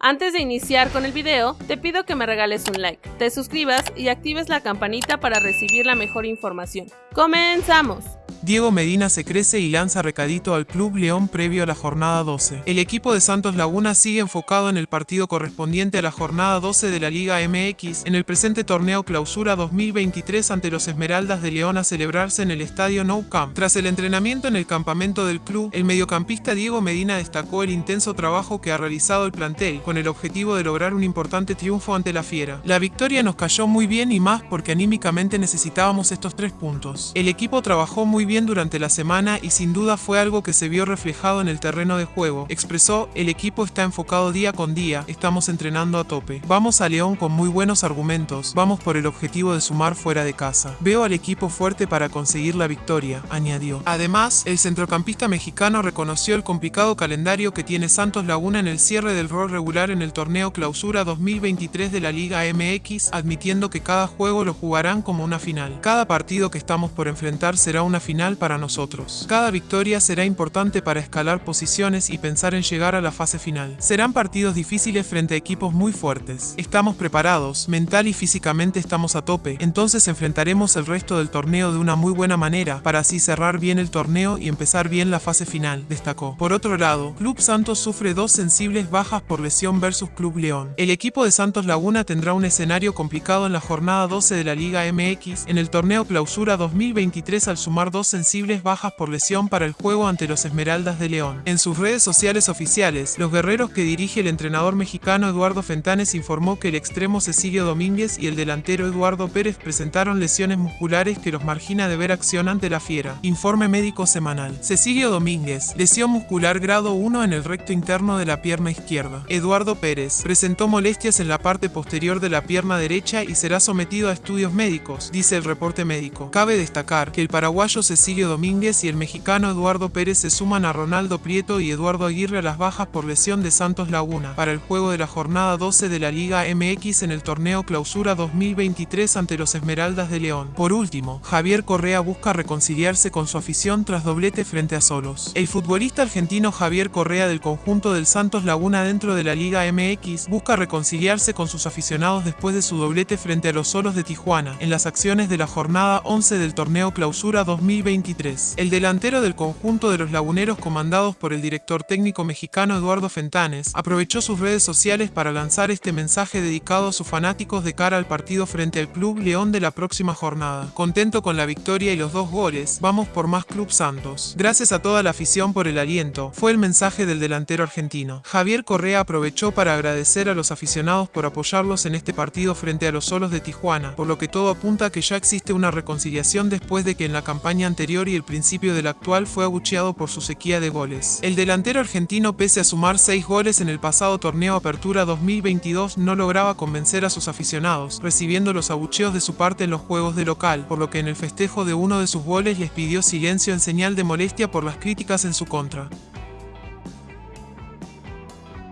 Antes de iniciar con el video, te pido que me regales un like, te suscribas y actives la campanita para recibir la mejor información. ¡Comenzamos! Diego Medina se crece y lanza recadito al Club León previo a la jornada 12. El equipo de Santos Laguna sigue enfocado en el partido correspondiente a la jornada 12 de la Liga MX en el presente torneo Clausura 2023 ante los Esmeraldas de León a celebrarse en el estadio Nou Camp. Tras el entrenamiento en el campamento del club, el mediocampista Diego Medina destacó el intenso trabajo que ha realizado el plantel con el objetivo de lograr un importante triunfo ante la Fiera. La victoria nos cayó muy bien y más porque anímicamente necesitábamos estos tres puntos. El equipo trabajó muy bien durante la semana y sin duda fue algo que se vio reflejado en el terreno de juego. Expresó, el equipo está enfocado día con día, estamos entrenando a tope. Vamos a León con muy buenos argumentos, vamos por el objetivo de sumar fuera de casa. Veo al equipo fuerte para conseguir la victoria, añadió. Además, el centrocampista mexicano reconoció el complicado calendario que tiene Santos Laguna en el cierre del rol regular en el torneo Clausura 2023 de la Liga MX, admitiendo que cada juego lo jugarán como una final. Cada partido que estamos por enfrentar será una final para nosotros. Cada victoria será importante para escalar posiciones y pensar en llegar a la fase final. Serán partidos difíciles frente a equipos muy fuertes. Estamos preparados, mental y físicamente estamos a tope, entonces enfrentaremos el resto del torneo de una muy buena manera para así cerrar bien el torneo y empezar bien la fase final, destacó. Por otro lado, Club Santos sufre dos sensibles bajas por lesión versus Club León. El equipo de Santos Laguna tendrá un escenario complicado en la jornada 12 de la Liga MX en el torneo Clausura 2023 al sumar dos sensibles bajas por lesión para el juego ante los Esmeraldas de León. En sus redes sociales oficiales, los guerreros que dirige el entrenador mexicano Eduardo Fentanes informó que el extremo Cecilio Domínguez y el delantero Eduardo Pérez presentaron lesiones musculares que los margina de ver acción ante la fiera. Informe médico semanal. Cecilio Domínguez, lesión muscular grado 1 en el recto interno de la pierna izquierda. Eduardo Pérez, presentó molestias en la parte posterior de la pierna derecha y será sometido a estudios médicos, dice el reporte médico. Cabe destacar que el paraguayo Cecilio Cecilio Domínguez y el mexicano Eduardo Pérez se suman a Ronaldo Prieto y Eduardo Aguirre a las bajas por lesión de Santos Laguna para el juego de la jornada 12 de la Liga MX en el torneo Clausura 2023 ante los Esmeraldas de León. Por último, Javier Correa busca reconciliarse con su afición tras doblete frente a Solos. El futbolista argentino Javier Correa del conjunto del Santos Laguna dentro de la Liga MX busca reconciliarse con sus aficionados después de su doblete frente a los Solos de Tijuana en las acciones de la jornada 11 del torneo Clausura 2023 el delantero del conjunto de los laguneros comandados por el director técnico mexicano Eduardo Fentanes aprovechó sus redes sociales para lanzar este mensaje dedicado a sus fanáticos de cara al partido frente al Club León de la próxima jornada. Contento con la victoria y los dos goles, vamos por más Club Santos. Gracias a toda la afición por el aliento, fue el mensaje del delantero argentino. Javier Correa aprovechó para agradecer a los aficionados por apoyarlos en este partido frente a los solos de Tijuana, por lo que todo apunta a que ya existe una reconciliación después de que en la campaña anterior y el principio del actual fue abucheado por su sequía de goles. El delantero argentino pese a sumar 6 goles en el pasado torneo Apertura 2022 no lograba convencer a sus aficionados, recibiendo los abucheos de su parte en los juegos de local, por lo que en el festejo de uno de sus goles les pidió silencio en señal de molestia por las críticas en su contra.